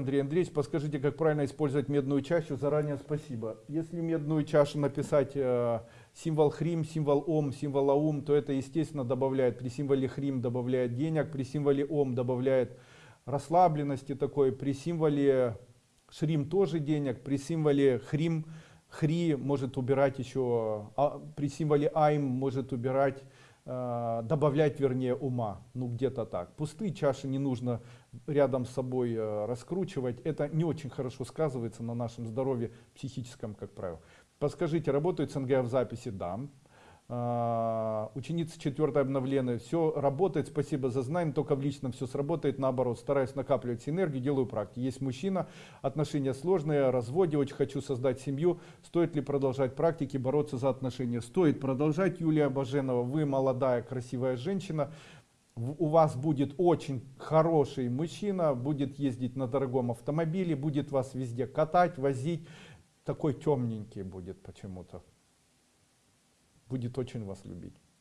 Андрей Андреевич, подскажите, как правильно использовать медную чашу? Заранее спасибо. Если медную чашу написать э, символ хрим, символ ом, символ аум, то это, естественно, добавляет, при символе хрим добавляет денег, при символе ом добавляет расслабленности такой, при символе шрим тоже денег, при символе хрим, хри может убирать еще, а, при символе айм может убирать добавлять вернее ума. Ну где-то так. Пустые чаши не нужно рядом с собой э, раскручивать. Это не очень хорошо сказывается на нашем здоровье психическом как правило. Подскажите работает снг в записи? Да ученица 4 обновленная все работает спасибо за знание только в личном все сработает. Наоборот стараюсь накапливать энергию делаю практики есть мужчина отношения сложные разводе очень хочу создать семью. Стоит ли продолжать практики бороться за отношения? Стоит продолжать юлия баженова. Вы молодая красивая женщина. У вас будет очень хороший мужчина будет ездить на дорогом автомобиле будет вас везде катать возить. Такой темненький будет почему-то будет очень вас любить